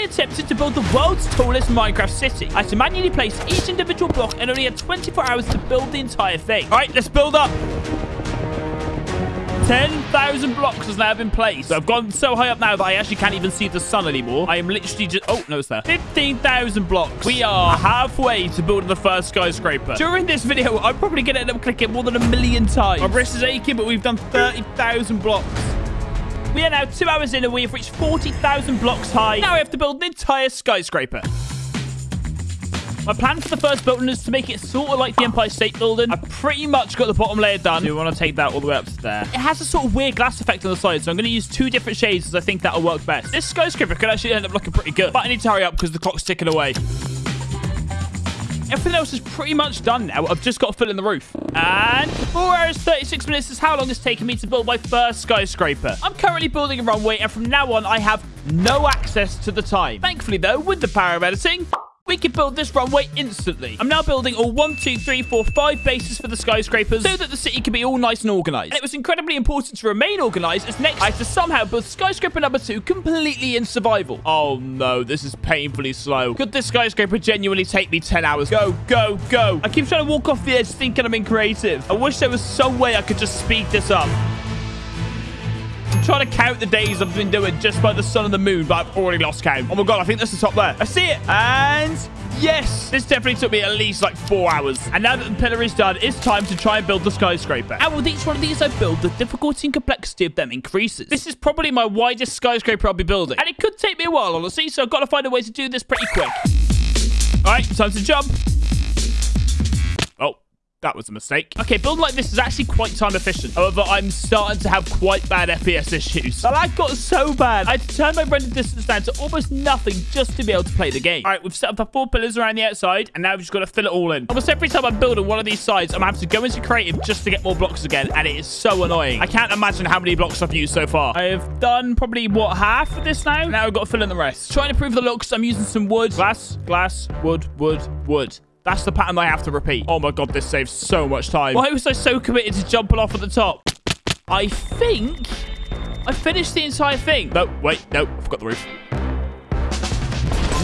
I attempted to build the world's tallest Minecraft city. I had to manually place each individual block and only had 24 hours to build the entire thing. All right, let's build up. 10,000 blocks has now been placed. So I've gone so high up now that I actually can't even see the sun anymore. I am literally just... Oh, no, it's there. 15,000 blocks. We are halfway to building the first skyscraper. During this video, I'm probably going to end up clicking more than a million times. My wrist is aching, but we've done 30,000 blocks. We are now two hours in and we have reached 40,000 blocks high. Now we have to build an entire skyscraper. My plan for the first building is to make it sort of like the Empire State Building. I've pretty much got the bottom layer done. We want to take that all the way up to there? It has a sort of weird glass effect on the side, so I'm going to use two different shades as I think that'll work best. This skyscraper could actually end up looking pretty good, but I need to hurry up because the clock's ticking away. Everything else is pretty much done now. I've just got to fill in the roof. And 4 hours 36 minutes is how long it's taken me to build my first skyscraper. I'm currently building a runway, and from now on, I have no access to the time. Thankfully, though, with the power of editing, we can build this runway instantly. I'm now building all one, two, three, four, five bases for the skyscrapers so that the city can be all nice and organized. And it was incredibly important to remain organized as next I had to somehow build skyscraper number two completely in survival. Oh no, this is painfully slow. Could this skyscraper genuinely take me 10 hours? Go, go, go. I keep trying to walk off the edge thinking I'm in creative. I wish there was some way I could just speed this up. I'm trying to count the days I've been doing just by the sun and the moon, but I've already lost count. Oh my god, I think that's the top there. I see it. And yes, this definitely took me at least like four hours. And now that the pillar is done, it's time to try and build the skyscraper. And with each one of these I build, the difficulty and complexity of them increases. This is probably my widest skyscraper I'll be building. And it could take me a while, honestly, so I've got to find a way to do this pretty quick. All right, time to jump. That was a mistake. Okay, building like this is actually quite time efficient. However, I'm starting to have quite bad FPS issues. The lag got so bad, I had to turn my render distance down to almost nothing just to be able to play the game. All right, we've set up the four pillars around the outside, and now we've just got to fill it all in. Almost every time I'm building one of these sides, I'm having to go into creative just to get more blocks again, and it is so annoying. I can't imagine how many blocks I've used so far. I've done probably, what, half of this now? Now I've got to fill in the rest. Trying to improve the looks, I'm using some wood. Glass, glass, wood, wood, wood. That's the pattern I have to repeat. Oh my god, this saves so much time. Why was I so committed to jumping off at the top? I think I finished the entire thing. No, wait, no, I forgot the roof.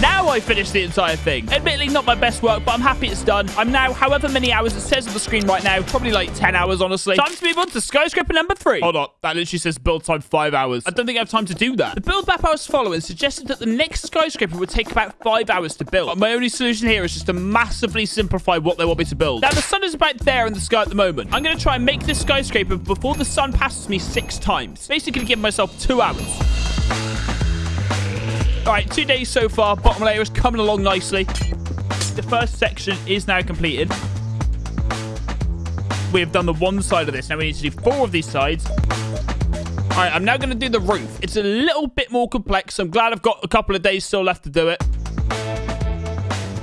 Now I finished the entire thing. Admittedly, not my best work, but I'm happy it's done. I'm now however many hours it says on the screen right now. Probably like 10 hours, honestly. Time to move on to skyscraper number three. Hold on. That literally says build time five hours. I don't think I have time to do that. The build map I was following suggested that the next skyscraper would take about five hours to build. But my only solution here is just to massively simplify what they want me to build. Now, the sun is about there in the sky at the moment. I'm going to try and make this skyscraper before the sun passes me six times. Basically, give myself two hours. All right, two days so far. Bottom layer is coming along nicely. The first section is now completed. We have done the one side of this. Now we need to do four of these sides. All right, I'm now going to do the roof. It's a little bit more complex. I'm glad I've got a couple of days still left to do it.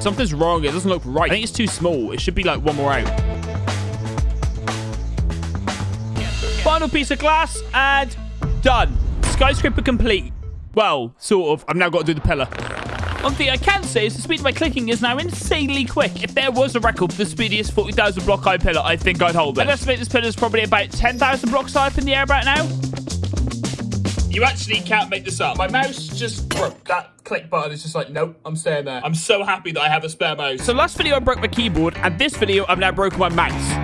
Something's wrong. It doesn't look right. I think it's too small. It should be like one more out. Final piece of glass and done. Skyscraper complete. Well, sort of. I've now got to do the pillar. One thing I can say is the speed of my clicking is now insanely quick. If there was a record for the speediest 40,000 block high pillar, I think I'd hold it. I'd estimate this pillar is probably about 10,000 blocks high up in the air right now. You actually can't make this up. My mouse just broke. That click button is just like, nope, I'm staying there. I'm so happy that I have a spare mouse. So last video, I broke my keyboard, and this video, I've now broken my mouse.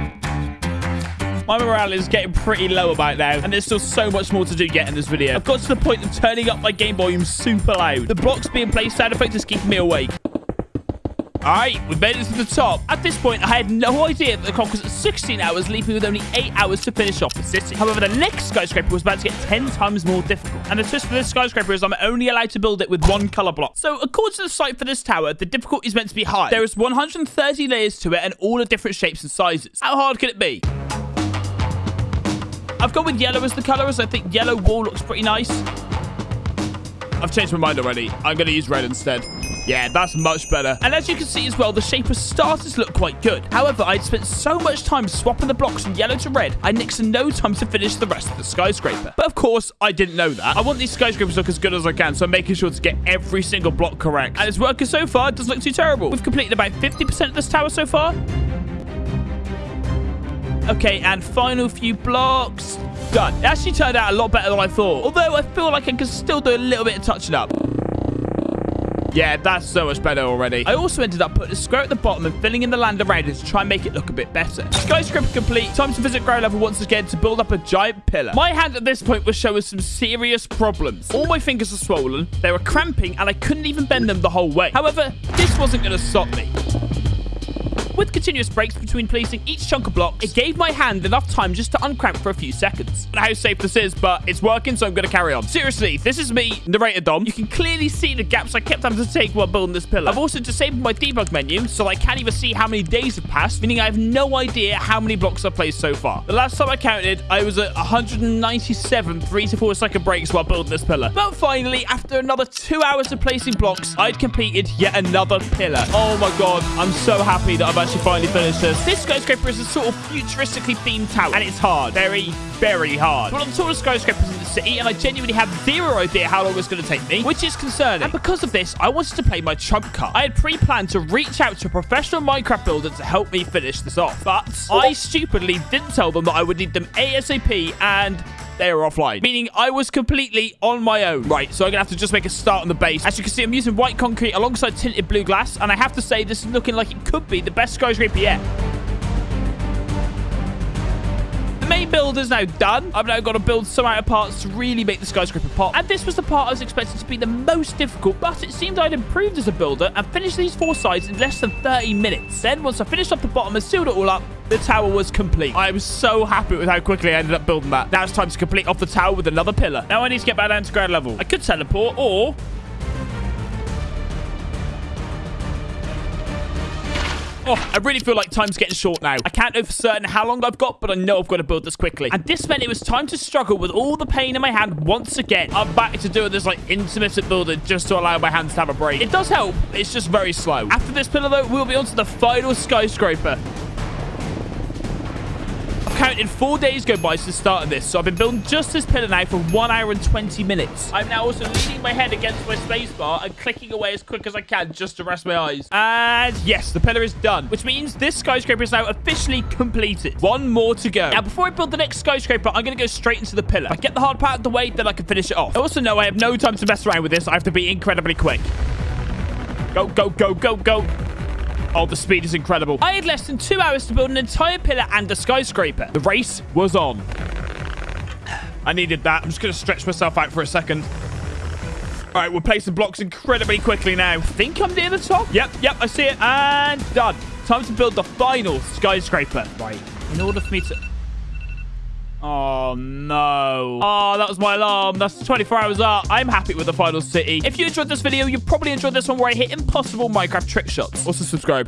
My morale is getting pretty low about now, and there's still so much more to do yet in this video. I've got to the point of turning up my game volume super loud. The blocks being placed sound effect is keeping me awake. Alright, we made it to the top. At this point, I had no idea that the clock was at 16 hours, leaving with only 8 hours to finish off the city. However, the next skyscraper was about to get 10 times more difficult. And the twist for this skyscraper is I'm only allowed to build it with one color block. So, according to the site for this tower, the difficulty is meant to be high. There is 130 layers to it and all of different shapes and sizes. How hard could it be? I've gone with yellow as the color, as I think yellow wall looks pretty nice. I've changed my mind already. I'm going to use red instead. Yeah, that's much better. And as you can see as well, the shape of starters look quite good. However, I'd spent so much time swapping the blocks from yellow to red, I nixed no time to finish the rest of the skyscraper. But of course, I didn't know that. I want these skyscrapers to look as good as I can, so I'm making sure to get every single block correct. And it's working so far, it doesn't look too terrible. We've completed about 50% of this tower so far. Okay, and final few blocks. Done. It actually turned out a lot better than I thought. Although I feel like I can still do a little bit of touching up. Yeah, that's so much better already. I also ended up putting a square at the bottom and filling in the land around it to try and make it look a bit better. Skyscraper complete. Time to visit ground level once again to build up a giant pillar. My hand at this point was showing some serious problems. All my fingers are swollen, they were cramping, and I couldn't even bend them the whole way. However, this wasn't going to stop me. With continuous breaks between placing each chunk of blocks, it gave my hand enough time just to uncramp for a few seconds. How safe this is, but it's working, so I'm going to carry on. Seriously, this is me, narrator Dom. You can clearly see the gaps I kept having to take while building this pillar. I've also disabled my debug menu, so I can't even see how many days have passed, meaning I have no idea how many blocks I've placed so far. The last time I counted, I was at 197 three to four second breaks while building this pillar. But finally, after another two hours of placing blocks, I'd completed yet another pillar. Oh my god, I'm so happy that I've actually finally finished this. This skyscraper is a sort of futuristically themed tower, and it's hard. Very, very hard. One of the tallest skyscrapers in the city, and I genuinely have zero idea how long it's going to take me, which is concerning. And because of this, I wanted to play my trump card. I had pre-planned to reach out to a professional Minecraft builder to help me finish this off, but I stupidly didn't tell them that I would need them ASAP, and they were offline, meaning I was completely on my own. Right, so I'm going to have to just make a start on the base. As you can see, I'm using white concrete alongside tinted blue glass, and I have to say this is looking like it could be the best skyscraper yet main build is now done. I've now got to build some outer parts to really make the skyscraper pop. And this was the part I was expecting to be the most difficult, but it seemed I'd improved as a builder and finished these four sides in less than 30 minutes. Then, once I finished off the bottom and sealed it all up, the tower was complete. I was so happy with how quickly I ended up building that. Now it's time to complete off the tower with another pillar. Now I need to get back down to ground level. I could teleport or Oh, I really feel like time's getting short now. I can't know for certain how long I've got, but I know I've got to build this quickly. And this meant it was time to struggle with all the pain in my hand once again. I'm back to doing this like intermittent building just to allow my hands to have a break. It does help. It's just very slow. After this pillar, though, we'll be on to the final skyscraper counted four days go by since the start of this, so I've been building just this pillar now for 1 hour and 20 minutes. I'm now also leaning my head against my spacebar and clicking away as quick as I can just to rest my eyes. And yes, the pillar is done, which means this skyscraper is now officially completed. One more to go. Now, before I build the next skyscraper, I'm going to go straight into the pillar. If I get the hard part out of the way, then I can finish it off. I also know I have no time to mess around with this. I have to be incredibly quick. Go, go, go, go, go. Oh, the speed is incredible. I had less than two hours to build an entire pillar and a skyscraper. The race was on. I needed that. I'm just going to stretch myself out for a second. All right, we're placing blocks incredibly quickly now. I think I'm near the top. Yep, yep, I see it. And done. Time to build the final skyscraper. Right, in order for me to... Oh, no. Oh, that was my alarm. That's 24 hours up. I'm happy with the final city. If you enjoyed this video, you probably enjoyed this one where I hit impossible Minecraft trick shots. Also, subscribe.